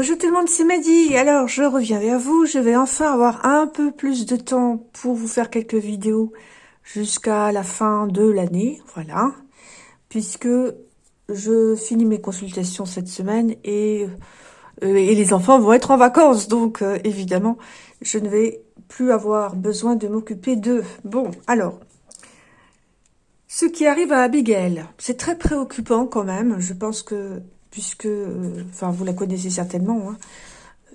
Bonjour tout le monde, c'est Mehdi. Alors, je reviens vers vous. Je vais enfin avoir un peu plus de temps pour vous faire quelques vidéos jusqu'à la fin de l'année. Voilà. Puisque je finis mes consultations cette semaine et, euh, et les enfants vont être en vacances. Donc, euh, évidemment, je ne vais plus avoir besoin de m'occuper d'eux. Bon, alors, ce qui arrive à Abigail, c'est très préoccupant quand même. Je pense que puisque, euh, enfin, vous la connaissez certainement, hein.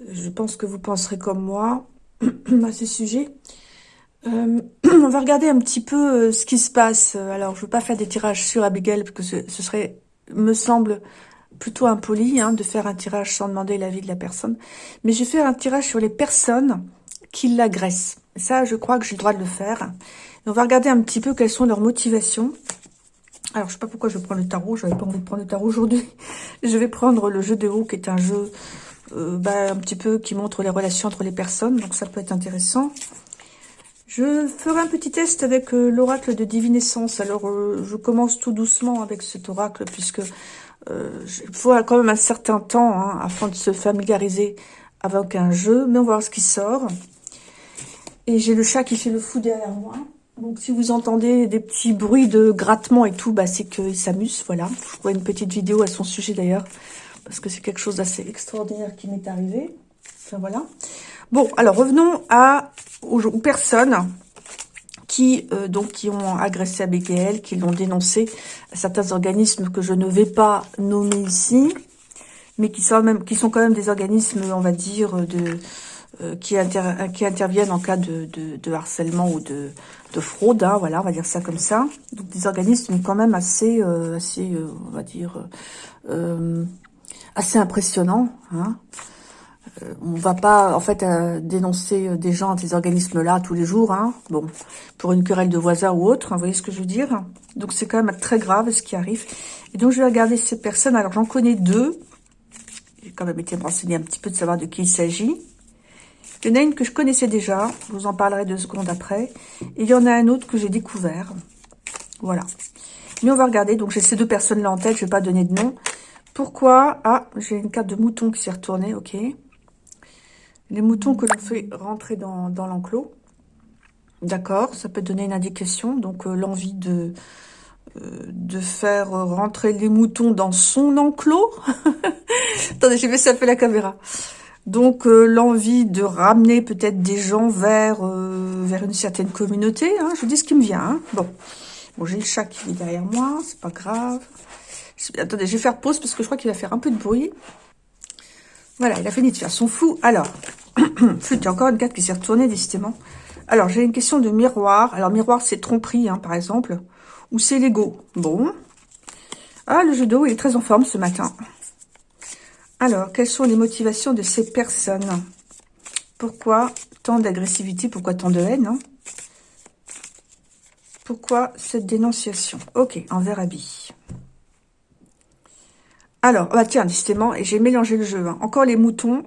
je pense que vous penserez comme moi à ce sujet. Euh, on va regarder un petit peu euh, ce qui se passe. Alors, je ne veux pas faire des tirages sur Abigail, parce que ce, serait, me semble, plutôt impoli hein, de faire un tirage sans demander l'avis de la personne. Mais je vais faire un tirage sur les personnes qui l'agressent. Ça, je crois que j'ai le droit de le faire. on va regarder un petit peu quelles sont leurs motivations. Alors, je sais pas pourquoi je prends le tarot. J'avais pas envie de prendre le tarot aujourd'hui. Je vais prendre le jeu de haut, qui est un jeu euh, bah, un petit peu qui montre les relations entre les personnes. Donc, ça peut être intéressant. Je ferai un petit test avec euh, l'oracle de divinescence. Alors, euh, je commence tout doucement avec cet oracle, puisque il faut quand même un certain temps hein, afin de se familiariser avec un jeu. Mais on va voir ce qui sort. Et j'ai le chat qui fait le fou derrière moi. Donc si vous entendez des petits bruits de grattement et tout, bah, c'est qu'il s'amuse, voilà. Je ferai une petite vidéo à son sujet d'ailleurs, parce que c'est quelque chose d'assez extraordinaire qui m'est arrivé. Enfin voilà. Bon, alors revenons à, aux, personnes qui, euh, donc, qui ont agressé Abigail, qui l'ont dénoncé à certains organismes que je ne vais pas nommer ici, mais qui sont, qui sont quand même des organismes, on va dire, de euh, qui, interviennent en cas de, harcèlement ou de, de fraude, hein, voilà, on va dire ça comme ça. Donc des organismes quand même assez, euh, assez euh, on va dire, assez impressionnants. Hein. on va pas, en fait, dénoncer des gens, des organismes-là tous les jours, hein, bon, pour une querelle de voisins ou autre, hein, vous voyez ce que je veux dire Donc c'est quand même très grave ce qui arrive. Et donc je vais regarder ces personnes, alors j'en connais deux, j'ai quand même été me renseigner un petit peu de savoir de qui il s'agit. Il y en a une que je connaissais déjà, je vous en parlerai deux secondes après. Et il y en a un autre que j'ai découvert. Voilà. Mais on va regarder, donc j'ai ces deux personnes-là en tête, je ne vais pas donner de nom. Pourquoi? Ah, j'ai une carte de mouton qui s'est retournée, ok. Les moutons que l'on fait rentrer dans, l'enclos. D'accord, ça peut donner une indication, donc euh, l'envie de, euh, de faire rentrer les moutons dans son enclos. Attendez, j'ai vu ça fait la caméra. Donc euh, l'envie de ramener peut-être des gens vers euh, vers une certaine communauté. Hein, je vous dis ce qui me vient. Hein. Bon, bon j'ai le chat qui est derrière moi, c'est pas grave. Attendez, je vais faire pause parce que je crois qu'il va faire un peu de bruit. Voilà, il a fini de faire son fou. Alors, il y a encore une carte qui s'est retournée décidément. Alors, j'ai une question de miroir. Alors, miroir, c'est tromperie, hein, par exemple. Ou c'est l'ego. Bon. Ah, le jeu d'eau, il est très en forme ce matin. Alors, quelles sont les motivations de ces personnes? Pourquoi tant d'agressivité? Pourquoi tant de haine hein? Pourquoi cette dénonciation? Ok, envers Abby. Alors, bah tiens, décidément, et j'ai mélangé le jeu. Hein. Encore les moutons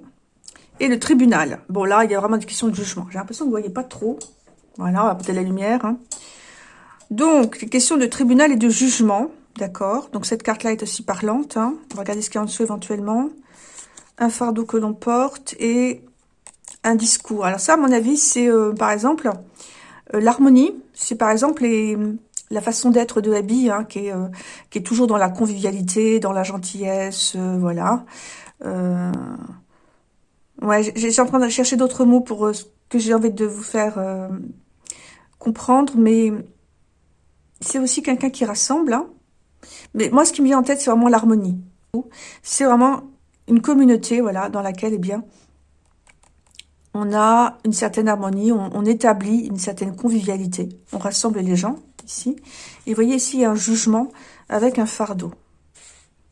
et le tribunal. Bon, là, il y a vraiment des questions de jugement. J'ai l'impression que vous ne voyez pas trop. Voilà, on va peut-être la lumière. Hein. Donc, les questions de tribunal et de jugement. D'accord Donc, cette carte-là est aussi parlante. Hein. On va regarder ce qu'il y a en dessous éventuellement. Un fardeau que l'on porte et un discours. Alors ça, à mon avis, c'est euh, par exemple euh, l'harmonie. C'est par exemple la façon d'être de Abby, hein, qui, est, euh, qui est toujours dans la convivialité, dans la gentillesse, voilà. ouais, j'ai en train de chercher d'autres mots pour ce que j'ai envie de vous faire comprendre, mais c'est aussi quelqu'un qui rassemble, hein. Mais moi, ce qui me vient en tête, c'est vraiment l'harmonie. C'est vraiment une communauté, voilà, dans laquelle, eh bien, on a une certaine harmonie, on, établit une certaine convivialité. On rassemble les gens, ici. Et vous voyez ici, il y a un jugement avec un fardeau.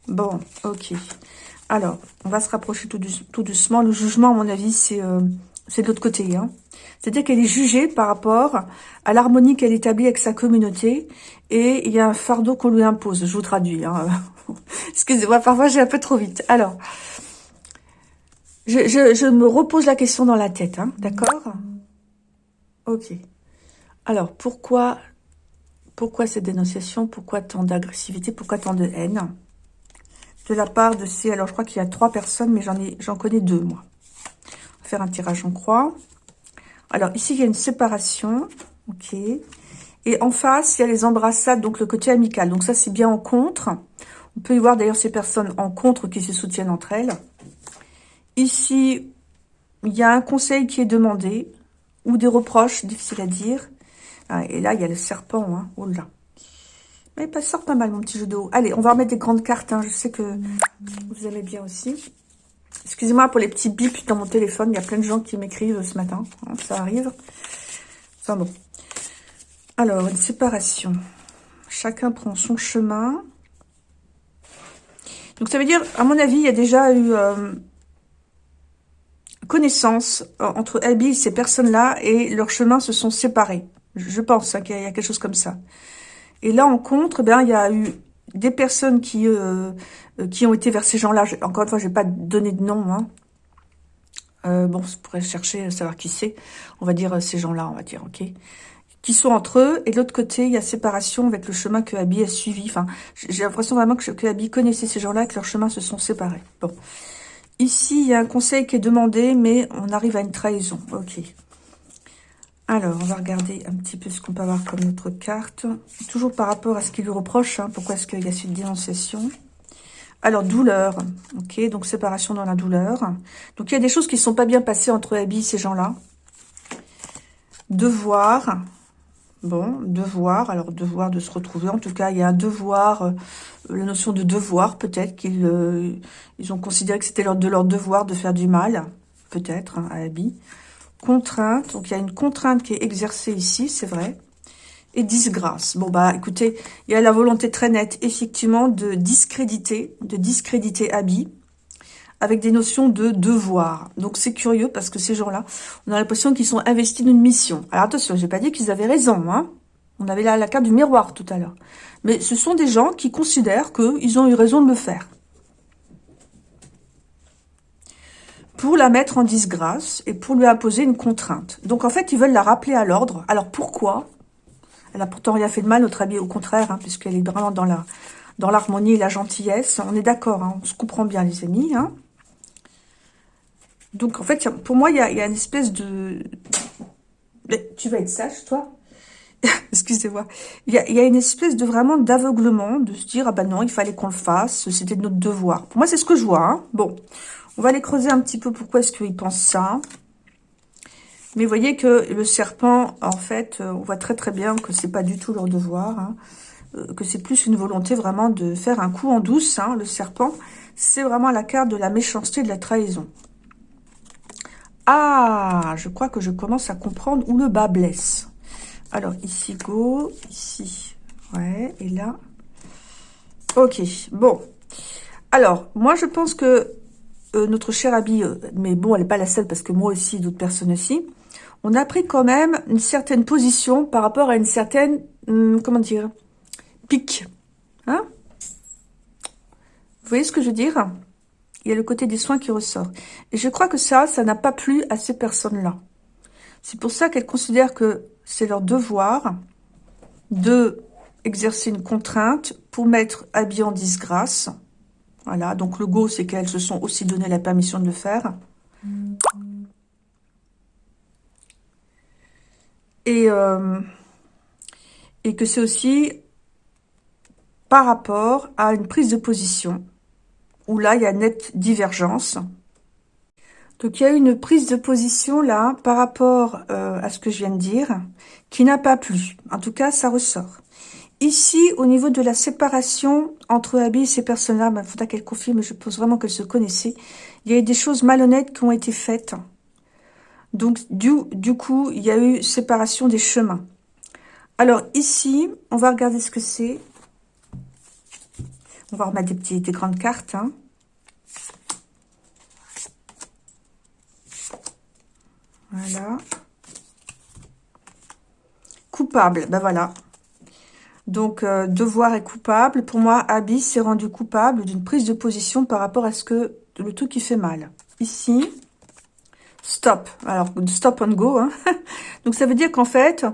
Bon, ok. Alors, on va se rapprocher tout, doucement. Le jugement, à mon avis, c'est euh, de l'autre côté. Hein. C'est-à-dire qu'elle est jugée par rapport à l'harmonie qu'elle établit avec sa communauté et il y a un fardeau qu'on lui impose. Je vous traduis. Hein. Excusez-moi, parfois j'ai un peu trop vite. Alors, je, me repose la question dans la tête, hein, d'accord? Ok. Alors, pourquoi, pourquoi cette dénonciation? Pourquoi tant d'agressivité? Pourquoi tant de haine? De la part de ces... Alors, je crois qu'il y a trois personnes, mais j'en j'en connais deux, moi. Faire un tirage en croix. Alors, ici, il y a une séparation. Ok. Et en face, il y a les embrassades, donc le côté amical. Donc ça, c'est bien en contre. On peut y voir d'ailleurs ces personnes en contre qui se soutiennent entre elles. Ici, il y a un conseil qui est demandé, ou des reproches, difficile à dire. Ah, et là, il y a le serpent. Hein. Oh là. Mais ça sort pas mal, mon petit jeu de haut. Allez, on va remettre des grandes cartes. Hein. Je sais que vous aimez bien aussi. Excusez-moi pour les petits bips dans mon téléphone. Il y a plein de gens qui m'écrivent ce matin. Hein, ça arrive. Enfin bon. Alors, une séparation. Chacun prend son chemin. Donc, ça veut dire, à mon avis, il y a déjà eu euh, connaissance euh, entre Abby et ces personnes-là et leurs chemins se sont séparés. Je pense hein, qu'il y a quelque chose comme ça. Et là, en contre, ben, il y a eu des personnes qui, euh, qui ont été vers ces gens-là. Encore une fois, je vais pas donner de nom. Hein. bon, je pourrais chercher, savoir qui c'est. On va dire ces gens-là, on va dire, ok qui sont entre eux. Et de l'autre côté, il y a séparation avec le chemin que Abby a suivi. Enfin, j'ai l'impression vraiment que, que Abby connaissait ces gens-là que leurs chemins se sont séparés. Bon. Ici, il y a un conseil qui est demandé, mais on arrive à une trahison. Ok. Alors, on va regarder un petit peu ce qu'on peut avoir comme notre carte. Toujours par rapport à ce qu'il lui reproche. Hein. pourquoi est-ce qu'il y a cette dénonciation alors, douleur. Ok, donc séparation dans la douleur. Donc, il y a des choses qui ne sont pas bien passées entre Abby et ces gens-là. Devoir. Bon, devoir, alors devoir de se retrouver. En tout cas, il y a un devoir, euh, la notion de devoir, peut-être qu'ils euh, ont considéré que c'était de leur devoir de faire du mal, peut-être, hein, à Abby. Contrainte, donc il y a une contrainte qui est exercée ici, c'est vrai. Et disgrâce. Bon, bah écoutez, il y a la volonté très nette, effectivement, de discréditer, de discréditer Abby avec des notions de devoir. Donc c'est curieux parce que ces gens-là, on a l'impression qu'ils sont investis d'une mission. Alors attention, j'ai pas dit qu'ils avaient raison, hein. On avait là la carte du miroir tout à l'heure. Mais ce sont des gens qui considèrent qu'ils ont eu raison de le faire. Pour la mettre en disgrâce et pour lui imposer une contrainte. Donc en fait, ils veulent la rappeler à l'ordre. Alors pourquoi? Elle a pourtant rien fait de mal, notre amie, au contraire, hein, puisqu'elle est vraiment dans dans l'harmonie et la gentillesse. On est d'accord, hein, on se comprend bien les amis. Hein. Donc, en fait, pour moi, il y a, une espèce de... tu vas être sage, toi? Excusez-moi. Il y a, une espèce de vraiment d'aveuglement, de se dire, ah ben non, il fallait qu'on le fasse, c'était notre devoir. Pour moi, c'est ce que je vois. Bon, on va aller creuser un petit peu pourquoi est-ce qu'il pense ça. Mais vous voyez que le serpent, en fait, euh, on voit très très bien que c'est pas du tout leur devoir. Hein. Euh, que c'est plus une volonté vraiment de faire un coup en douce. Hein, le serpent, c'est vraiment la carte de la méchanceté, de la trahison. Ah, je crois que je commence à comprendre où le bas blesse. Alors, ici, go, ici, ouais, et là. Ok, bon. Alors, moi, je pense que euh, notre chère Abby, euh, mais bon, elle n'est pas la seule, parce que moi aussi, d'autres personnes aussi, on a pris quand même une certaine position par rapport à une certaine, hum, comment dire, pique. Hein? Vous voyez ce que je veux dire? Il y a le côté des soins qui ressort. Et je crois que ça, ça n'a pas plu à ces personnes-là. C'est pour ça qu'elles considèrent que c'est leur devoir de exercer une contrainte pour mettre Abby en disgrâce. Voilà, donc le go, c'est qu'elles se sont aussi donné la permission de le faire. Et, euh, et que c'est aussi par rapport à une prise de position où là, il y a nette divergence. Donc, il y a une prise de position là par rapport euh, à ce que je viens de dire qui n'a pas plu. En tout cas, ça ressort. Ici, au niveau de la séparation entre Abby et ces personnes-là, il ben, faudra qu'elle confirme, je pense vraiment qu'elles se connaissaient. Il y a eu des choses malhonnêtes qui ont été faites. Donc, du, coup, il y a eu séparation des chemins. Alors, ici, on va regarder ce que c'est. On va remettre des, petites, des grandes cartes. Hein. Voilà. Coupable, ben voilà. Donc, euh, devoir est coupable. Pour moi, Abby s'est rendu coupable d'une prise de position par rapport à ce que le tout qui fait mal. Ici, stop. Alors, stop and go. Hein. Donc, ça veut dire qu'en fait,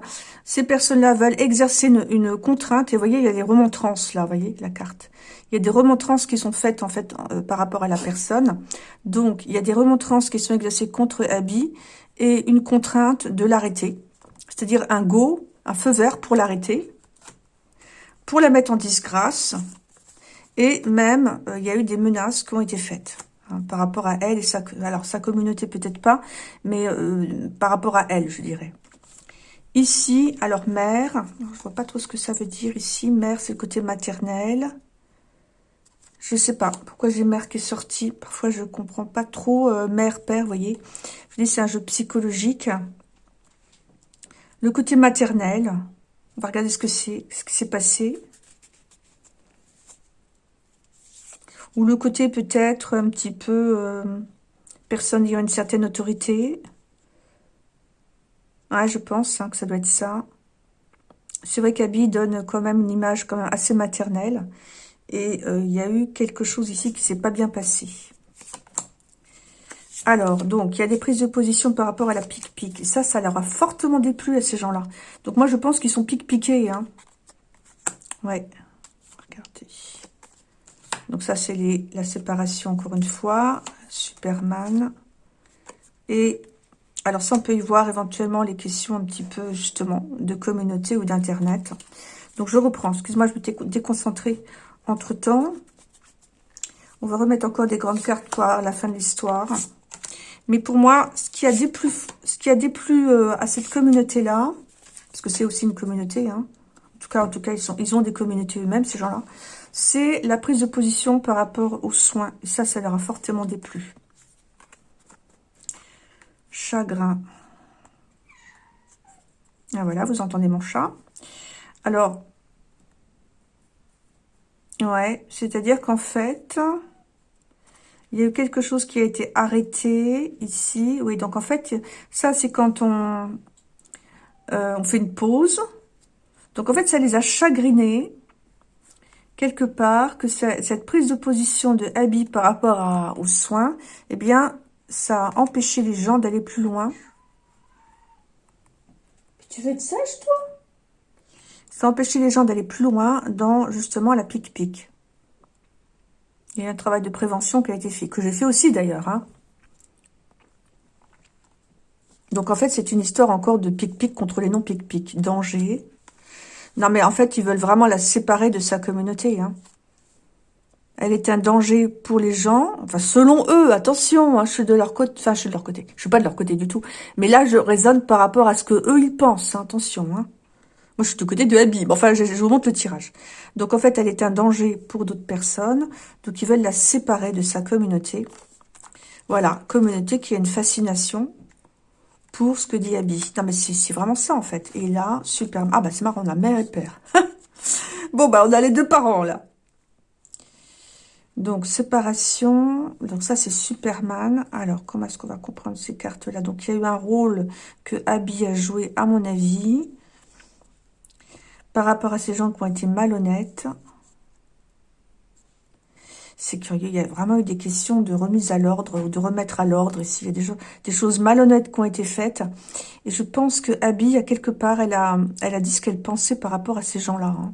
ces personnes-là veulent exercer une, contrainte. Et vous voyez, il y a des remontrances, là, vous voyez, la carte. Il y a des remontrances qui sont faites, en fait, euh, par rapport à la personne. Donc, il y a des remontrances qui sont exercées contre Abby et une contrainte de l'arrêter. C'est-à-dire un go, un feu vert pour l'arrêter, pour la mettre en disgrâce. Et même, euh, il y a eu des menaces qui ont été faites. Hein, par rapport à elle et sa, alors sa communauté peut-être pas, mais euh, par rapport à elle, je dirais. Ici, alors mère, je vois pas trop ce que ça veut dire ici. Mère, c'est le côté maternel. Je sais pas pourquoi j'ai mère qui est sortie. Parfois, je comprends pas trop euh, mère, père, voyez. Je dis c'est un jeu psychologique. Le côté maternel. On va regarder ce que c'est, ce qui s'est passé. Ou le côté peut-être un petit peu euh, personne ayant une certaine autorité. Ouais, je pense hein, que ça doit être ça. C'est vrai qu'Abby donne quand même une image quand même assez maternelle. Et euh, il y a eu quelque chose ici qui s'est pas bien passé. Alors, donc, il y a des prises de position par rapport à la pique-pique. Ça, ça leur a fortement déplu à ces gens-là. Donc, moi, je pense qu'ils sont pique-piqués. Hein. Ouais. Regardez. Donc ça, c'est la séparation, encore une fois. Superman. Et alors ça, on peut y voir éventuellement les questions un petit peu, justement, de communauté ou d'Internet. Donc je reprends. Excuse-moi, je me déconcentrée entre-temps. On va remettre encore des grandes cartes pour la fin de l'histoire. Mais pour moi, ce qui a déplu, ce qui a déplu euh, à cette communauté-là, parce que c'est aussi une communauté, hein, en tout cas, en tout cas, ils, sont, ils ont des communautés eux-mêmes, ces gens-là, c'est la prise de position par rapport aux soins. Et ça, ça leur a fortement déplu. Chagrin. Ah voilà, vous entendez mon chat. Alors, ouais, c'est-à-dire qu'en fait, il y a eu quelque chose qui a été arrêté ici. Oui, donc en fait, ça, c'est quand on, euh, on fait une pause. Donc en fait, ça les a chagrinés quelque part que cette prise de position de Abby par rapport aux soins, eh bien, ça a empêché les gens d'aller plus loin. Tu veux être sage, toi? Ça a empêché les gens d'aller plus loin dans, justement, la pique-pique. Il y a un travail de prévention qui a été fait, que j'ai fait aussi d'ailleurs. Hein. Donc en fait, c'est une histoire encore de pique-pique contre les non-pique-pique. Danger, non, mais en fait, ils veulent vraiment la séparer de sa communauté. Hein. Elle est un danger pour les gens. Enfin, selon eux, attention, hein, je suis de leur côté. Enfin, je suis de leur côté. Je suis pas de leur côté du tout. Mais là, je raisonne par rapport à ce que eux ils pensent. Hein, attention. Moi, je suis du côté de Abby. Enfin, je, vous montre le tirage. Donc, en fait, elle est un danger pour d'autres personnes. Donc, ils veulent la séparer de sa communauté. Voilà, communauté qui a une fascination pour ce que dit Abby. Non, mais c'est vraiment ça, en fait. Et là, super. Ah, bah, c'est marrant, on a mère et père. bon, bah, on a les deux parents, là. Donc, séparation. Donc, ça, c'est Superman. Alors, comment est-ce qu'on va comprendre ces cartes-là? Donc, il y a eu un rôle que Abby a joué, à mon avis, par rapport à ces gens qui ont été malhonnêtes c'est curieux, il y a vraiment eu des questions de remise à l'ordre ou de remettre à l'ordre ici. Il y a des, choses malhonnêtes qui ont été faites. Et je pense que Abby, à quelque part, elle a, elle a dit ce qu'elle pensait par rapport à ces gens-là. Hein.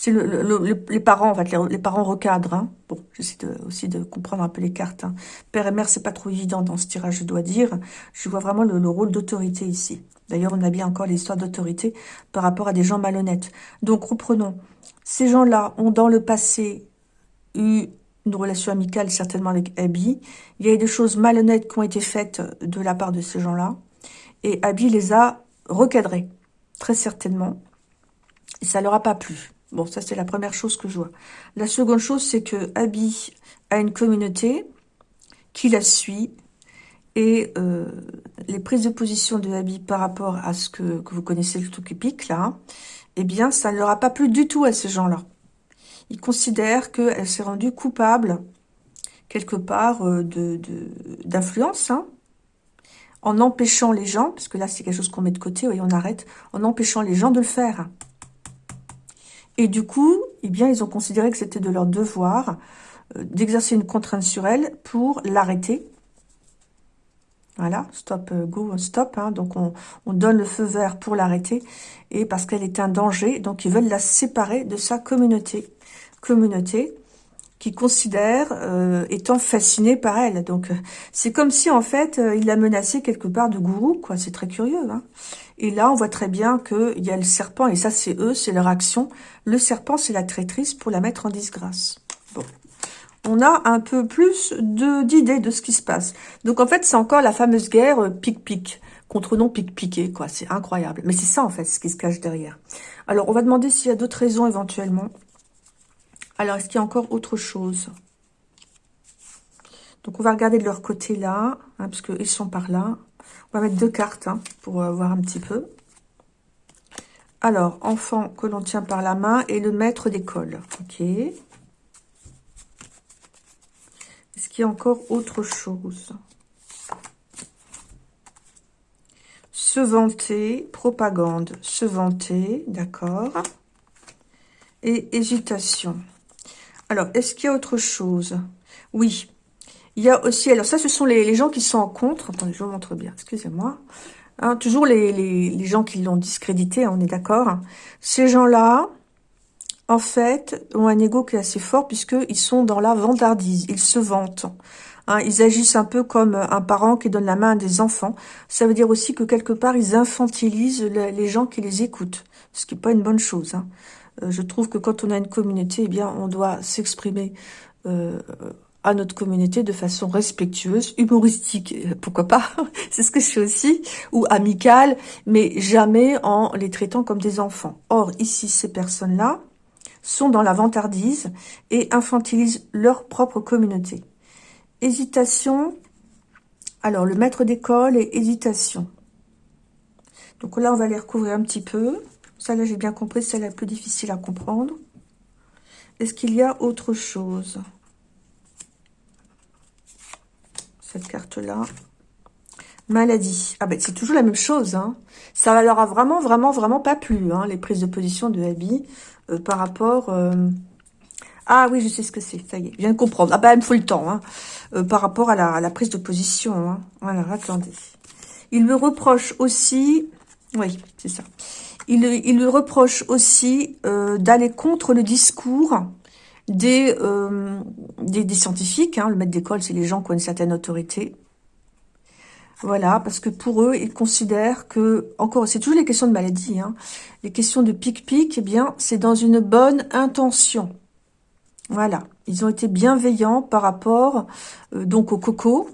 C'est le, les parents, en fait, les, parents recadrent. Hein. Bon, j'essaie aussi de comprendre un peu les cartes. Hein. Père et mère, c'est pas trop évident dans ce tirage, je dois dire. Je vois vraiment le, rôle d'autorité ici. D'ailleurs, on a bien encore l'histoire d'autorité par rapport à des gens malhonnêtes. Donc, reprenons. Ces gens-là ont dans le passé eu une relation amicale certainement avec Abby. Il y a eu des choses malhonnêtes qui ont été faites de la part de ces gens-là. Et Abby les a recadrés, très certainement. Et ça leur a pas plu. Bon, ça c'est la première chose que je vois. La seconde chose, c'est que Abby a une communauté qui la suit. Et euh, les prises de position de Abby par rapport à ce que, que vous connaissez le épique, là, eh bien, ça ne leur a pas plu du tout à ces gens-là il considère qu'elle s'est rendue coupable, quelque part, euh, de d'influence, hein, en empêchant les gens, parce que là, c'est quelque chose qu'on met de côté, oui, on arrête, en empêchant les gens de le faire. Et du coup, eh bien, ils ont considéré que c'était de leur devoir euh, d'exercer une contrainte sur elle pour l'arrêter. Voilà, stop, euh, go, stop. Hein. donc, on, donne le feu vert pour l'arrêter. Et parce qu'elle est un danger, donc ils veulent la séparer de sa communauté. Communauté qui considère euh, étant fasciné par elle. Donc, c'est comme si, en fait, il la menaçait quelque part de gourou, quoi. C'est très curieux, hein. Et là, on voit très bien qu'il y a le serpent, et ça, c'est eux, c'est leur action. Le serpent, c'est la traîtrise pour la mettre en disgrâce. Bon on a un peu plus d'idées de, ce qui se passe. Donc en fait, c'est encore la fameuse guerre euh, pic-pic, contre non pic-piqué, quoi. C'est incroyable. Mais c'est ça, en fait, ce qui se cache derrière. Alors, on va demander s'il y a d'autres raisons, éventuellement. Alors, est-ce qu'il y a encore autre chose? Donc, on va regarder de leur côté, là, hein, parce qu'ils sont par là. On va mettre deux cartes, hein, pour euh, voir un petit peu. Alors, enfant que l'on tient par la main et le maître d'école. Ok. Est-ce qu'il y a encore autre chose? Se vanter, propagande, se vanter, d'accord. Et hésitation. Alors, est-ce qu'il y a autre chose? Oui. Il y a aussi, alors ça, ce sont les, gens qui sont en contre. Attendez, je vous montre bien, excusez-moi. Hein, toujours les, gens qui l'ont discrédité, on est d'accord. Ces gens-là, en fait, ont un ego qui est assez fort puisqu'ils sont dans la vantardise, ils se vantent. Hein, ils agissent un peu comme un parent qui donne la main à des enfants. Ça veut dire aussi que quelque part, ils infantilisent les gens qui les écoutent, ce qui n'est pas une bonne chose. Hein. Euh, je trouve que quand on a une communauté, eh bien, on doit s'exprimer euh, à notre communauté de façon respectueuse, humoristique, euh, pourquoi pas, c'est ce que je fais aussi, ou amicale, mais jamais en les traitant comme des enfants. Or, ici, ces personnes-là, sont dans la vantardise et infantilisent leur propre communauté. Hésitation. Alors, le maître d'école et hésitation. Donc là, on va les recouvrir un petit peu. Ça, là, j'ai bien compris, c'est la plus difficile à comprendre. Est-ce qu'il y a autre chose? Cette carte-là. Maladie. Ah ben, c'est toujours la même chose. Hein. Ça leur a vraiment, vraiment, vraiment pas plu, hein, les prises de position de Abby. Euh, par rapport... Euh, ah oui, je sais ce que c'est, ça y est, je viens de comprendre. Ah bah, il me faut le temps, hein. Euh, par rapport à la, prise de position. Hein. Alors, attendez. Il me reproche aussi... Oui, c'est ça. Il, il lui reproche aussi d'aller contre le discours des, des, scientifiques. Hein. Le maître d'école, c'est les gens qui ont une certaine autorité. Voilà, parce que pour eux, ils considèrent que, encore, c'est toujours les questions de maladie, hein, les questions de pic-pic, eh bien, c'est dans une bonne intention. Voilà, ils ont été bienveillants par rapport euh, donc au coco.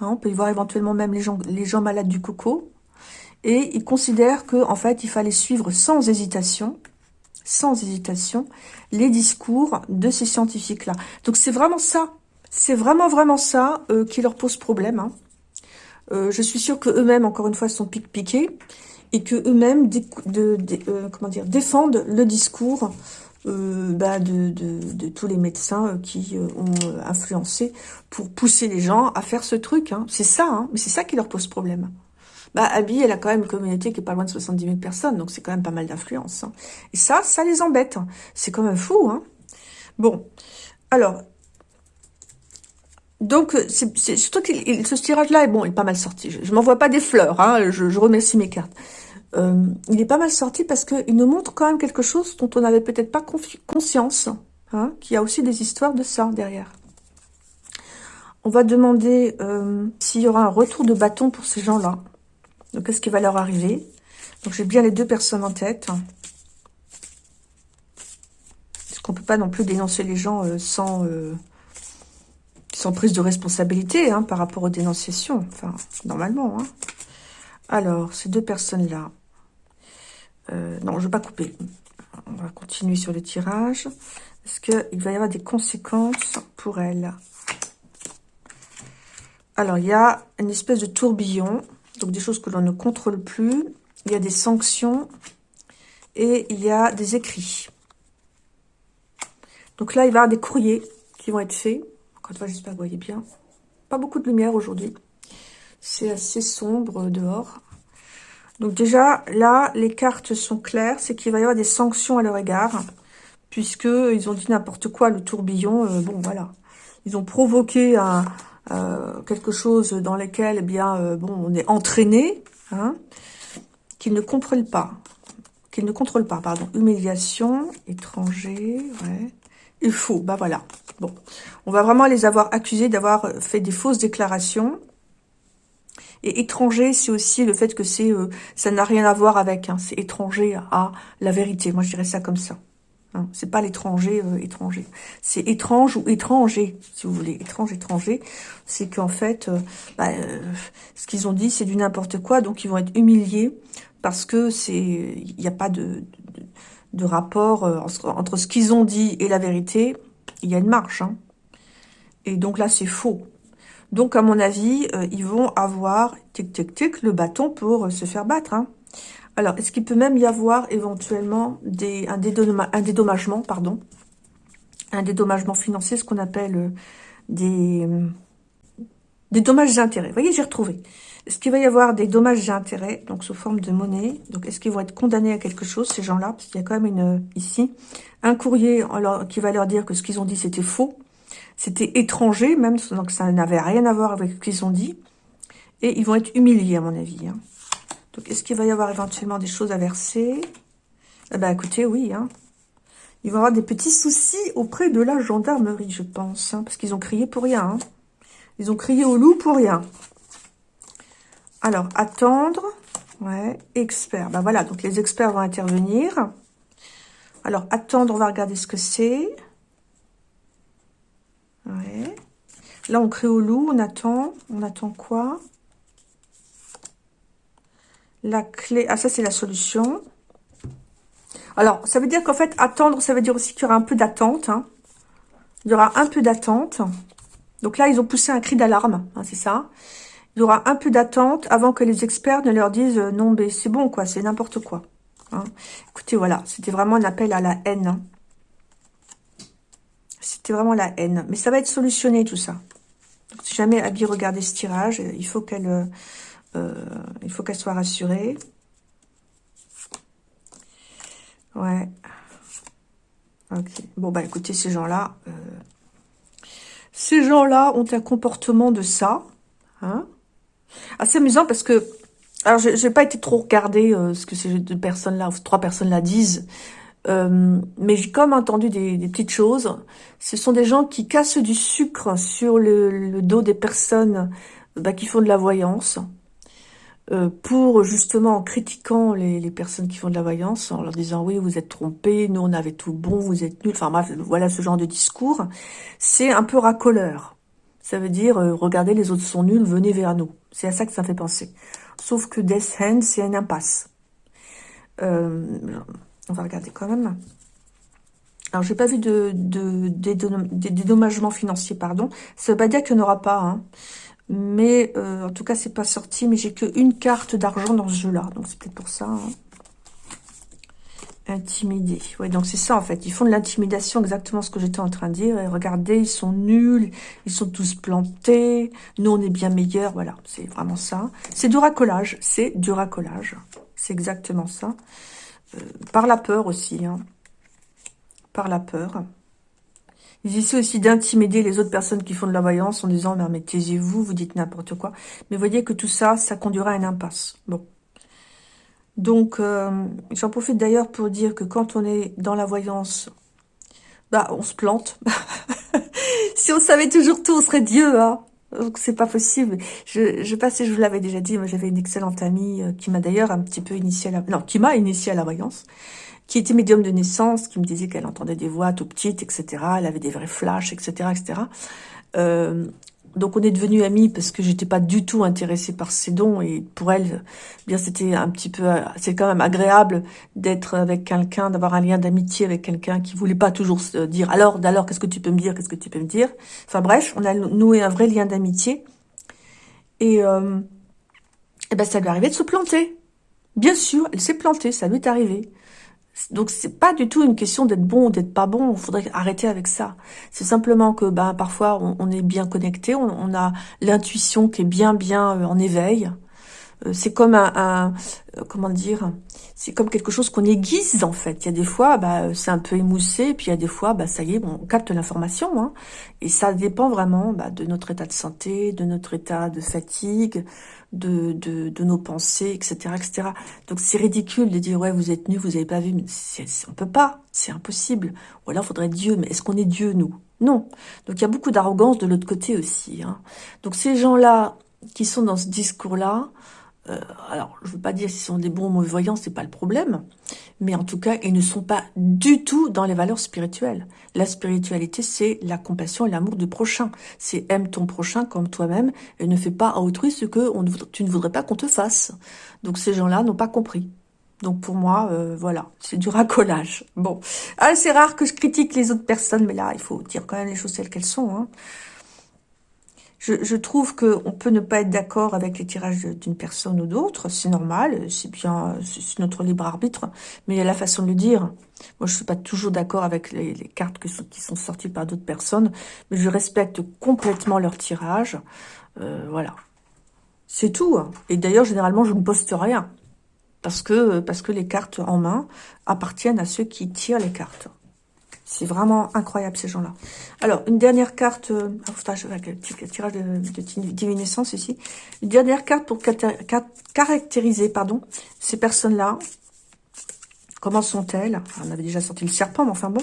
Hein, on peut y voir éventuellement même les gens, les gens malades du coco. Et ils considèrent que en fait, il fallait suivre sans hésitation, sans hésitation, les discours de ces scientifiques-là. Donc c'est vraiment ça, c'est vraiment vraiment ça euh, qui leur pose problème. Hein. Euh, je suis sûre que eux-mêmes, encore une fois, sont pique-piqués et que eux-mêmes euh, comment dire, défendent le discours bah, de, tous les médecins qui ont influencé pour pousser les gens à faire ce truc. Hein. C'est ça, hein, mais c'est ça qui leur pose problème. Bah, Abby, elle a quand même une communauté qui est pas loin de 70 000 personnes, donc c'est quand même pas mal d'influence. Hein. Et ça, ça les embête. C'est quand même fou. Bon, alors, donc, c'est surtout que ce tirage-là est bon, il est pas mal sorti. Je, ne m'envoie pas des fleurs, hein, je, remercie mes cartes. Euh, il est pas mal sorti parce qu'il nous montre quand même quelque chose dont on n'avait peut-être pas conscience, hein, qu'il y a aussi des histoires de ça derrière. On va demander euh, s'il y aura un retour de bâton pour ces gens-là. Donc, qu'est-ce qui va leur arriver? Donc, j'ai bien les deux personnes en tête. Parce qu'on peut pas non plus dénoncer les gens euh, sans sans prise de responsabilité hein, par rapport aux dénonciations. Enfin, normalement. Hein. Alors, ces deux personnes-là. Euh, non, je ne vais pas couper. On va continuer sur le tirage. Est-ce qu'il va y avoir des conséquences pour elles Alors, il y a une espèce de tourbillon. Donc, des choses que l'on ne contrôle plus. Il y a des sanctions. Et il y a des écrits. Donc là, il va y avoir des courriers qui vont être faits encore une fois, j'espère que vous voyez bien. Pas beaucoup de lumière aujourd'hui. C'est assez sombre dehors. Donc déjà, là, les cartes sont claires. C'est qu'il va y avoir des sanctions à leur égard. Puisqu'ils ont dit n'importe quoi, le tourbillon. Euh, bon, voilà. Ils ont provoqué un, quelque chose dans lequel, eh bien, bon, on est entraîné, hein, qu'ils ne contrôlent pas. Qu'ils ne contrôlent pas, pardon. Humiliation, étranger, ouais. Il faut, bah voilà. Bon, on va vraiment les avoir accusés d'avoir fait des fausses déclarations. Et étranger, c'est aussi le fait que c'est, euh, ça n'a rien à voir avec, hein, c'est étranger à la vérité. Moi, je dirais ça comme ça. Hein. C'est pas l'étranger euh, étranger. C'est étrange ou étranger, si vous voulez. Étrange, étranger. C'est qu'en fait, euh, bah, ce qu'ils ont dit, c'est du n'importe quoi. Donc, ils vont être humiliés parce que c'est, il n'y a pas de, de, rapport entre ce qu'ils ont dit et la vérité. Il y a une marche. Hein. Et donc là, c'est faux. Donc, à mon avis, euh, ils vont avoir, tic, tic, tic, le bâton pour euh, se faire battre. Hein. Alors, est-ce qu'il peut même y avoir éventuellement un, dédommagement, pardon, un dédommagement financier, ce qu'on appelle euh, des, des dommages et intérêts. Vous voyez, j'ai retrouvé. Est-ce qu'il va y avoir des dommages et intérêts, donc sous forme de monnaie? Donc, est-ce qu'ils vont être condamnés à quelque chose, ces gens-là? Parce qu'il y a quand même une, ici un courrier qui va leur dire que ce qu'ils ont dit, c'était faux. C'était étranger, même, donc ça n'avait rien à voir avec ce qu'ils ont dit. Et ils vont être humiliés, à mon avis. Hein. Donc, est-ce qu'il va y avoir éventuellement des choses à verser? Eh ben, écoutez, oui. Hein. Ils vont avoir des petits soucis auprès de la gendarmerie, je pense. Hein, parce qu'ils ont crié pour rien. Hein. Ils ont crié au loup pour rien. Alors, attendre. Ouais, expert. Ben voilà, donc les experts vont intervenir. Alors, attendre, on va regarder ce que c'est. Ouais. Là, on crée au loup, on attend. On attend quoi? La clé... Ah, ça, c'est la solution. Alors, ça veut dire qu'en fait, attendre, ça veut dire aussi qu'il y aura un peu d'attente. Hein. Il y aura un peu d'attente. Donc là, ils ont poussé un cri d'alarme, hein, c'est ça. Il y aura un peu d'attente avant que les experts ne leur disent euh, non, mais c'est bon, quoi, c'est n'importe quoi. Hein. Écoutez, voilà, c'était vraiment un appel à la haine. C'était vraiment la haine. Mais ça va être solutionné, tout ça. Si jamais Abby regardait ce tirage, il faut qu'elle euh, euh, il faut qu'elle soit rassurée. Ouais. Ok. Bon, bah écoutez, ces gens-là... Euh, ces gens-là ont un comportement de ça. Hein Assez amusant parce que... Alors, je n'ai pas été trop regarder ce que ces deux personnes-là, trois personnes-là disent. Euh, mais j'ai comme entendu des, petites choses. Ce sont des gens qui cassent du sucre sur le, dos des personnes bah, qui font de la voyance. Euh, pour justement en critiquant les, personnes qui font de la voyance, en leur disant oui vous êtes trompés, nous on avait tout bon, vous êtes nuls, enfin bref, voilà ce genre de discours, c'est un peu racoleur. Ça veut dire euh, regardez les autres sont nuls, venez vers nous. C'est à ça que ça fait penser. Sauf que Death Hand c'est une impasse. Euh, on va regarder quand même. Alors, j'ai pas vu de, de, dédommagement financier, pardon. Ça veut pas dire qu'il n'y en aura pas, hein. Mais, euh, en tout cas, c'est pas sorti. Mais j'ai qu'une carte d'argent dans ce jeu-là. Donc, c'est peut-être pour ça. Hein. Intimider. Ouais, donc c'est ça, en fait. Ils font de l'intimidation, exactement ce que j'étais en train de dire. Et regardez, ils sont nuls. Ils sont tous plantés. Nous, on est bien meilleurs. Voilà, c'est vraiment ça. C'est du racolage. C'est du racolage. C'est exactement ça. Euh, par la peur aussi. Hein. Par la peur. Ils essaient aussi d'intimider les autres personnes qui font de la voyance en disant « Mais taisez-vous, vous dites n'importe quoi. » Mais voyez que tout ça, ça conduira à une impasse. Bon. Donc, euh, j'en profite d'ailleurs pour dire que quand on est dans la voyance, bah, on se plante. si on savait toujours tout, on serait Dieu, hein. Donc c'est pas possible. Je, je je vous l'avais déjà dit, moi j'avais une excellente amie euh, qui m'a d'ailleurs un petit peu initié à la... Non, qui m'a initié à la voyance, qui était médium de naissance, qui me disait qu'elle entendait des voix tout petites, etc. Elle avait des vrais flashs, etc. etc. Euh, donc on est devenus amis parce que j'étais pas du tout intéressée par ses dons et pour elle, bien c'était un petit peu, c'est quand même agréable d'être avec quelqu'un, d'avoir un lien d'amitié avec quelqu'un qui voulait pas toujours dire alors, d'alors qu'est-ce que tu peux me dire, qu'est-ce que tu peux me dire? Enfin bref, on a noué un vrai lien d'amitié et, euh, et ben ça lui arrivait de se planter. Bien sûr, elle s'est plantée, ça lui est arrivé. Donc c'est pas du tout une question d'être bon ou d'être pas bon. Il faudrait arrêter avec ça. C'est simplement que ben parfois on, est bien connecté, on, a l'intuition qui est bien bien euh, en éveil. Euh, c'est comme un, euh, comment dire, c'est comme quelque chose qu'on aiguise en fait. Il y a des fois, bah, c'est un peu émoussé, puis il y a des fois, bah, ça y est, on capte l'information. Hein, et ça dépend vraiment bah, de notre état de santé, de notre état de fatigue, de, de, de nos pensées, etc., etc. Donc c'est ridicule de dire ouais, vous êtes nu, vous n'avez pas vu. Mais on peut pas, c'est impossible. Ou alors, faudrait Dieu. Mais est-ce qu'on est Dieu nous? Non. Donc il y a beaucoup d'arrogance de l'autre côté aussi. Hein. Donc ces gens-là qui sont dans ce discours-là, euh, alors, je veux pas dire s'ils sont des bons ou mauvais voyants, c'est pas le problème. Mais en tout cas, ils ne sont pas du tout dans les valeurs spirituelles. La spiritualité, c'est la compassion et l'amour du prochain. C'est aime ton prochain comme toi-même et ne fais pas à autrui ce que tu ne voudrais pas qu'on te fasse. Donc ces gens-là n'ont pas compris. Donc pour moi, euh, voilà, c'est du racolage. Bon, ah, c'est rare que je critique les autres personnes, mais là, il faut dire quand même les choses telles qu'elles sont. Hein je, je trouve qu'on peut ne pas être d'accord avec les tirages d'une personne ou d'autre, c'est normal, c'est bien, c'est notre libre arbitre, mais il y a la façon de le dire. Moi, je suis pas toujours d'accord avec les, cartes qui sont sorties par d'autres personnes, mais je respecte complètement leur tirage. Euh, voilà. C'est tout. Hein. Et d'ailleurs, généralement, je ne poste rien. Parce que, parce que les cartes en main appartiennent à ceux qui tirent les cartes. C'est vraiment incroyable, ces gens-là. Alors, une dernière carte... Euh, avec le tirage de, de divinescence ici. Une dernière carte pour caractériser pardon, ces personnes-là. Comment sont-elles? On avait déjà sorti le serpent, mais enfin bon.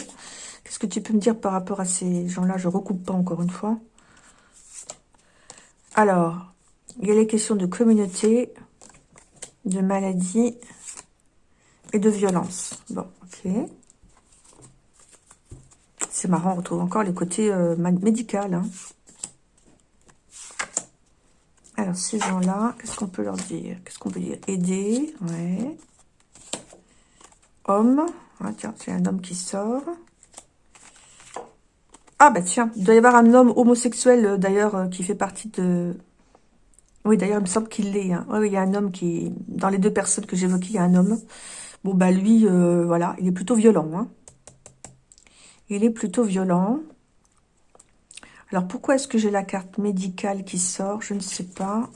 Qu'est-ce que tu peux me dire par rapport à ces gens-là? Je recoupe pas encore une fois. Alors, il y a les questions de communauté, de maladie et de violence. Bon, ok. C'est marrant, on retrouve encore les côtés euh, médicaux. Hein. Alors, ces gens-là, qu'est-ce qu'on peut leur dire? Qu'est-ce qu'on peut dire? Aider, ouais. Homme. Ah, tiens, c'est un homme qui sort. Ah, bah tiens, il doit y avoir un homme homosexuel, euh, d'ailleurs, euh, qui fait partie de... Oui, d'ailleurs, il me semble qu'il l'est. Hein. Oui, il y a un homme qui... Dans les deux personnes que j'évoquais, il y a un homme. Bon, bah lui, voilà, il est plutôt violent. Hein. Il est plutôt violent. Alors, pourquoi est-ce que j'ai la carte médicale qui sort? Je ne sais pas.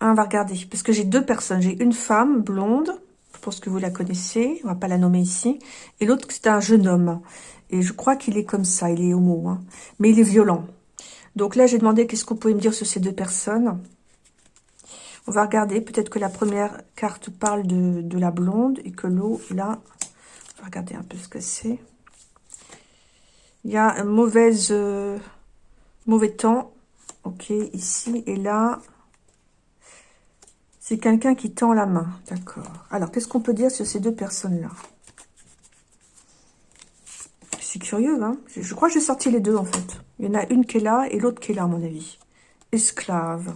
On va regarder. Parce que j'ai deux personnes. J'ai une femme blonde. Je pense que vous la connaissez. On va pas la nommer ici. Et l'autre, c'est un jeune homme. Et je crois qu'il est comme ça. Il est homo. Hein. Mais il est violent. Donc là, j'ai demandé qu'est-ce qu'on pouvait me dire sur ces deux personnes. On va regarder. Peut-être que la première carte parle de, de la blonde. Et que l'eau, là... On va regarder un peu ce que c'est. Il y a un euh, mauvais temps. Ok, ici et là. C'est quelqu'un qui tend la main. D'accord. Alors, qu'est-ce qu'on peut dire sur ces deux personnes-là? C'est curieux, hein Je crois que j'ai sorti les deux, en fait. Il y en a une qui est là et l'autre qui est là, à mon avis. Esclave.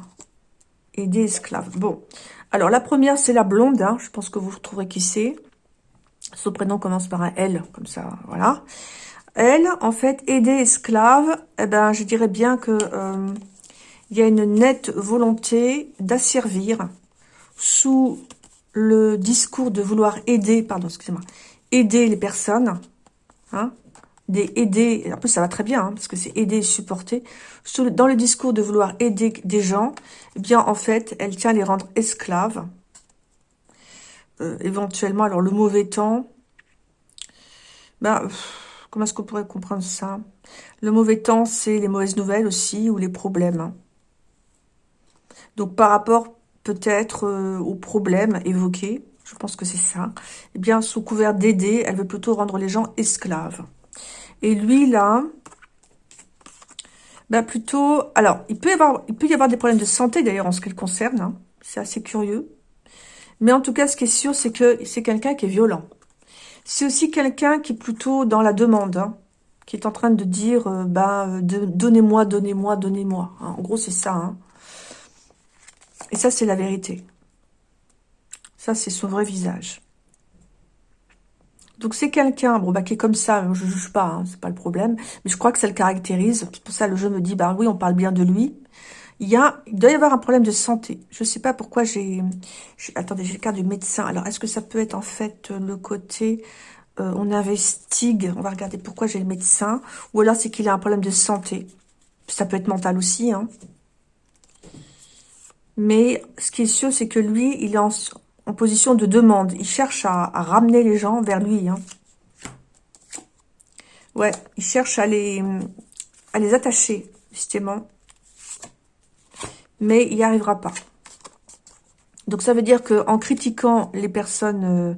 Et des esclaves. Bon. Alors, la première, c'est la blonde. Hein. Je pense que vous retrouverez qui c'est. Son prénom commence par un L, comme ça, voilà. Elle, en fait, aider esclave, eh ben, je dirais bien que euh, il y a une nette volonté d'asservir sous le discours de vouloir aider, pardon, excusez-moi, aider les personnes, hein, des aider, en plus ça va très bien, hein, parce que c'est aider et supporter, dans le discours de vouloir aider des gens, eh bien en fait, elle tient à les rendre esclaves, euh, éventuellement, alors le mauvais temps, ben, Comment est-ce qu'on pourrait comprendre ça? Le mauvais temps, c'est les mauvaises nouvelles aussi, ou les problèmes. Donc, par rapport peut-être euh, aux problèmes évoqués, je pense que c'est ça, eh bien, sous couvert d'aider, elle veut plutôt rendre les gens esclaves. Et lui, là, ben plutôt... Alors, il peut, y avoir, il peut y avoir des problèmes de santé, d'ailleurs, en ce qui concerne. Hein. C'est assez curieux. Mais en tout cas, ce qui est sûr, c'est que c'est quelqu'un qui est violent. C'est aussi quelqu'un qui est plutôt dans la demande, hein, qui est en train de dire bah, donnez-moi, donnez-moi, donnez-moi. Hein. En gros, c'est ça. Hein. Et ça, c'est la vérité. Ça, c'est son vrai visage. Donc, c'est quelqu'un bon, bah, qui est comme ça. Je ne juge pas, hein, c'est pas le problème. Mais je crois que ça le caractérise. C'est pour ça le jeu me dit bah oui, on parle bien de lui. Il, y a, il doit y avoir un problème de santé. Je ne sais pas pourquoi j'ai... Attendez, j'ai le cas du médecin. Alors, est-ce que ça peut être en fait le côté... Euh, on investigue, on va regarder pourquoi j'ai le médecin. Ou alors c'est qu'il a un problème de santé. Ça peut être mental aussi. Hein. Mais ce qui est sûr, c'est que lui, il est en, position de demande. Il cherche à, ramener les gens vers lui. Hein. Ouais, il cherche à les, à les attacher, justement. Mais il n'y arrivera pas. Donc ça veut dire que en critiquant les personnes, euh,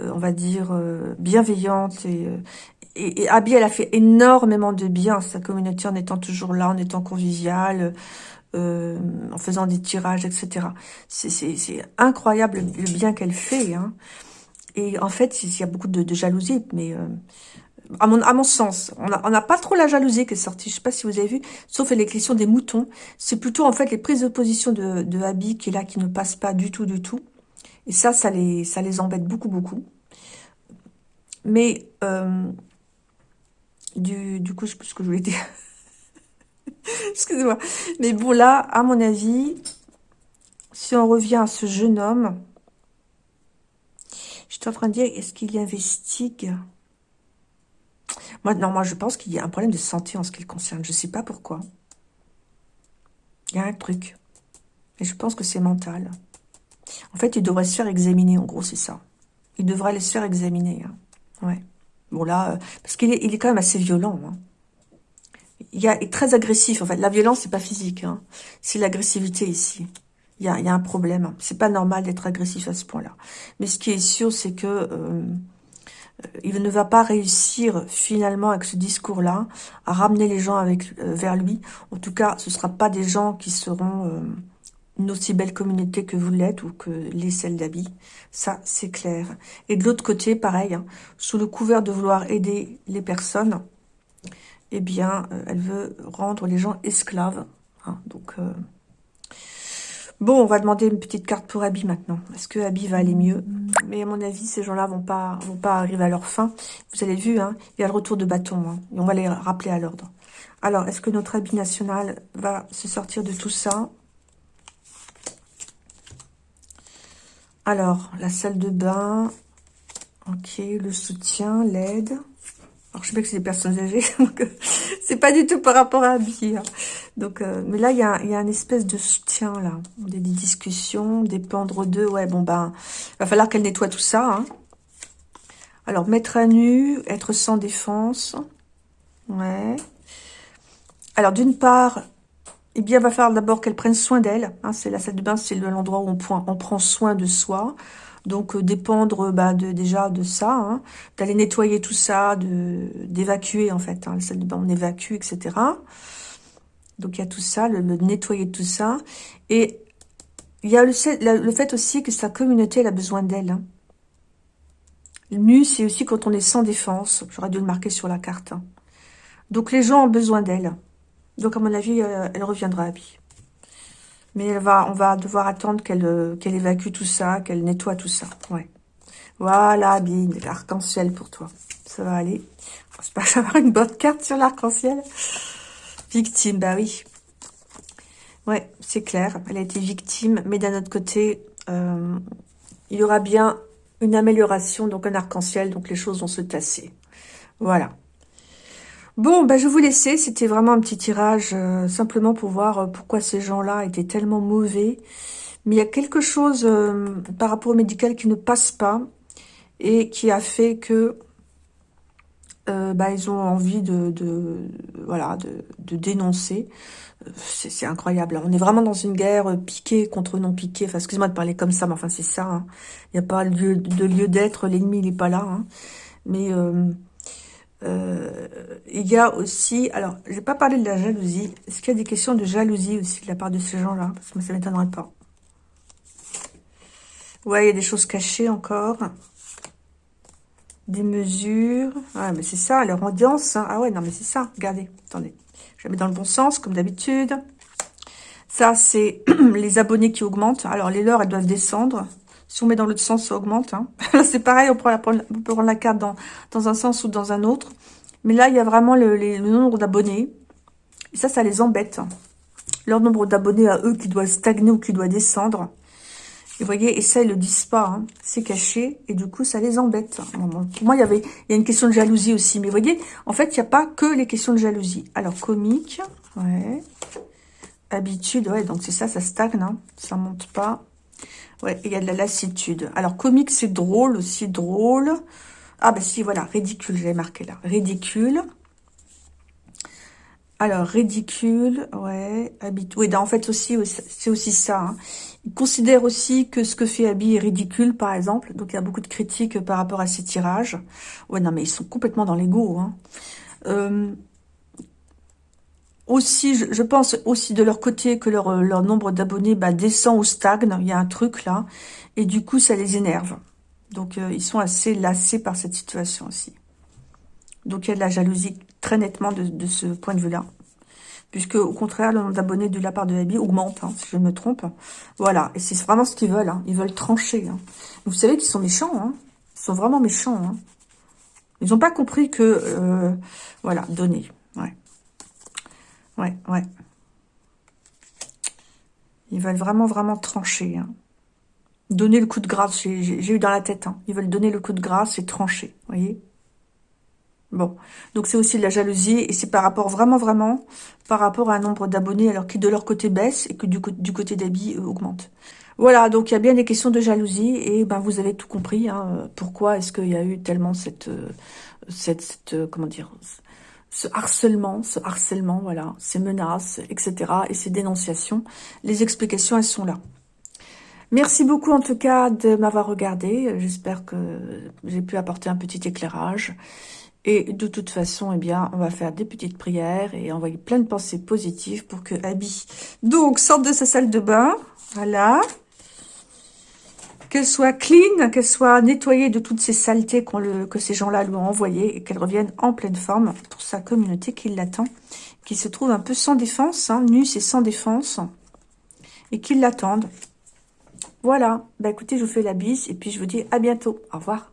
euh, on va dire, euh, bienveillantes, et, Abby, elle a fait énormément de bien sa communauté en étant toujours là, en étant conviviale, en faisant des tirages, etc. C'est incroyable le bien qu'elle fait. Hein. Et en fait, il y a beaucoup de, de jalousie, mais à mon, sens, on n'a pas trop la jalousie qui est sortie. Je sais pas si vous avez vu, sauf les questions des moutons. C'est plutôt en fait les prises de position de, de Abby qui est là, qui ne passe pas du tout, du tout. Et ça, ça les, embête beaucoup, beaucoup. Mais euh, du, du coup, ce que je voulais dire. Excusez-moi. Mais bon, là, à mon avis, si on revient à ce jeune homme, je suis en train de dire, est-ce qu'il investigue moi, non, moi, je pense qu'il y a un problème de santé en ce qui le concerne. Je ne sais pas pourquoi. Il y a un truc. Et je pense que c'est mental. En fait, il devrait se faire examiner, en gros, c'est ça. Il devrait aller se faire examiner. Hein. Ouais. Bon, là, euh, parce qu'il est, il quand même assez violent. Hein. Il, est très agressif, en fait. La violence, c'est pas physique. Hein. C'est l'agressivité ici. Il y, a, il y a un problème. C'est pas normal d'être agressif à ce point-là. Mais ce qui est sûr, c'est que... Euh, il ne va pas réussir finalement avec ce discours-là à ramener les gens euh, vers lui. En tout cas, ce ne sera pas des gens qui seront euh, une aussi belle communauté que vous l'êtes ou que les celles d'habits. Ça, c'est clair. Et de l'autre côté, pareil, hein, sous le couvert de vouloir aider les personnes, eh bien, euh, elle veut rendre les gens esclaves. Hein. donc, Bon, on va demander une petite carte pour Abby maintenant. Est-ce que Abby va aller mieux? Mais à mon avis, ces gens-là vont pas vont pas arriver à leur fin. Vous avez vu, hein, il y a le retour de bâton. Hein, on va les rappeler à l'ordre. Alors, est-ce que notre Abby national va se sortir de tout ça? Alors, la salle de bain. Ok, le soutien, l'aide. Alors, je sais pas que c'est des personnes âgées, donc euh, c'est pas du tout par rapport à Abby. Hein. Donc, euh, mais là, il y a, y a une espèce de soutien, là. Des, discussions, dépendre d'eux. Ouais, bon, ben, va falloir qu'elle nettoie tout ça. Hein. Alors, mettre à nu, être sans défense. Ouais. Alors, d'une part, eh bien, il va falloir d'abord qu'elle prenne soin d'elle. Hein. c'est la salle de bain, c'est l'endroit où on prend soin de soi. Donc euh, dépendre bah, de, déjà de ça, hein, d'aller nettoyer tout ça, d'évacuer en fait, hein, de bain on évacue, etc. Donc il y a tout ça, le, nettoyer de tout ça. Et il y a le, le, fait aussi que sa communauté elle a besoin d'elle. Hein. Nu, c'est aussi quand on est sans défense. J'aurais dû le marquer sur la carte. Hein. Donc les gens ont besoin d'elle. Donc à mon avis, euh, elle reviendra à vie. Mais va, on va devoir attendre qu'elle euh, qu'elle évacue tout ça, qu'elle nettoie tout ça. Ouais. Voilà, bien, l'arc-en-ciel pour toi. Ça va aller. J'espère que avoir une bonne carte sur l'arc-en-ciel. Victime, bah oui. Ouais, c'est clair. Elle a été victime, mais d'un autre côté, euh, il y aura bien une amélioration, donc un arc-en-ciel, donc les choses vont se tasser. Voilà. Bon, bah, je vous laisser. C'était vraiment un petit tirage, euh, simplement pour voir euh, pourquoi ces gens-là étaient tellement mauvais. Mais il y a quelque chose euh, par rapport au médical qui ne passe pas et qui a fait que bah, ils ont envie de, voilà de, dénoncer. C'est incroyable. On est vraiment dans une guerre piquée contre non piquée. Enfin, excusez-moi de parler comme ça, mais enfin c'est ça. Hein. Il n'y a pas de lieu d'être. L'ennemi n'est pas là. Hein. Mais euh, il y a aussi, alors, je vais pas parler de la jalousie. Est-ce qu'il y a des questions de jalousie aussi de la part de ces gens-là? Parce que ça m'étonnerait pas. Ouais, il y a des choses cachées encore. Des mesures. Ouais, mais c'est ça, leur audience. Hein. Ah ouais, non, mais c'est ça. Regardez, attendez. Je la mets dans le bon sens, comme d'habitude. Ça, c'est les abonnés qui augmentent. Alors, les leurs, elles doivent descendre. Si on met dans l'autre sens, ça augmente. Hein. c'est pareil, on, peut prendre la carte dans, dans un sens ou dans un autre. Mais là, il y a vraiment le, nombre d'abonnés. Et ça, ça les embête. Leur nombre d'abonnés à eux qui doit stagner ou qui doit descendre. Et vous voyez, et ça, ils le disent pas. Hein. C'est caché. Et du coup, ça les embête. Pour moi, il y avait il y a une question de jalousie aussi. Mais vous voyez, en fait, il n'y a pas que les questions de jalousie. Alors, comique. Ouais. Habitude, ouais, donc c'est ça, ça stagne, hein, ça monte pas. Ouais, il y a de la lassitude. Alors, comique, c'est drôle aussi, drôle. Ah, bah si, voilà, ridicule, j'ai marqué là. Ridicule. Alors, ridicule, ouais, habitude. Oui, en fait, aussi, c'est aussi ça. Hein. Il considère aussi que ce que fait Abby est ridicule, par exemple. Donc, il y a beaucoup de critiques par rapport à ces tirages. Ouais, non, mais ils sont complètement dans l'ego. Hein. Euh, aussi, je, pense aussi de leur côté que leur, leur nombre d'abonnés bah, descend ou stagne. Il y a un truc là. Et du coup, ça les énerve. Donc, euh, ils sont assez lassés par cette situation aussi. Donc, il y a de la jalousie très nettement de, ce point de vue-là. Puisque, au contraire, le nombre d'abonnés de la part de Abby augmente, hein, si je me trompe. Voilà, et c'est vraiment ce qu'ils veulent. Hein. Ils veulent trancher. Hein. Vous savez qu'ils sont méchants. Hein. Ils sont vraiment méchants. Ils n'ont pas compris que... Euh, voilà, donner. Ouais. Ouais. Ils veulent vraiment, vraiment trancher. Hein. Donner le coup de grâce. J'ai eu dans la tête. Ils veulent donner le coup de grâce et trancher. Vous voyez Bon, donc c'est aussi de la jalousie et c'est par rapport vraiment, vraiment, par rapport à un nombre d'abonnés alors qui de leur côté baisse et que du, côté d'Abi euh, augmente. Voilà, donc il y a bien des questions de jalousie et ben vous avez tout compris. Hein, pourquoi est-ce qu'il y a eu tellement cette, euh, cette, cette, euh, comment dire, ce harcèlement, ce harcèlement, voilà, ces menaces, etc. et ces dénonciations. Les explications, elles sont là. Merci beaucoup en tout cas de m'avoir regardé. J'espère que j'ai pu apporter un petit éclairage. Et de toute façon, eh bien, on va faire des petites prières et envoyer plein de pensées positives pour que Abby, donc, sorte de sa salle de bain. Voilà. Qu'elle soit clean, qu'elle soit nettoyée de toutes ces saletés que ces gens-là lui ont envoyées et qu'elle revienne en pleine forme pour sa communauté qui l'attend, qui se trouve un peu sans défense, hein, et sans défense, et qui l'attendent. Voilà. Bah écoutez, je vous fais la bise et puis je vous dis à bientôt. Au revoir.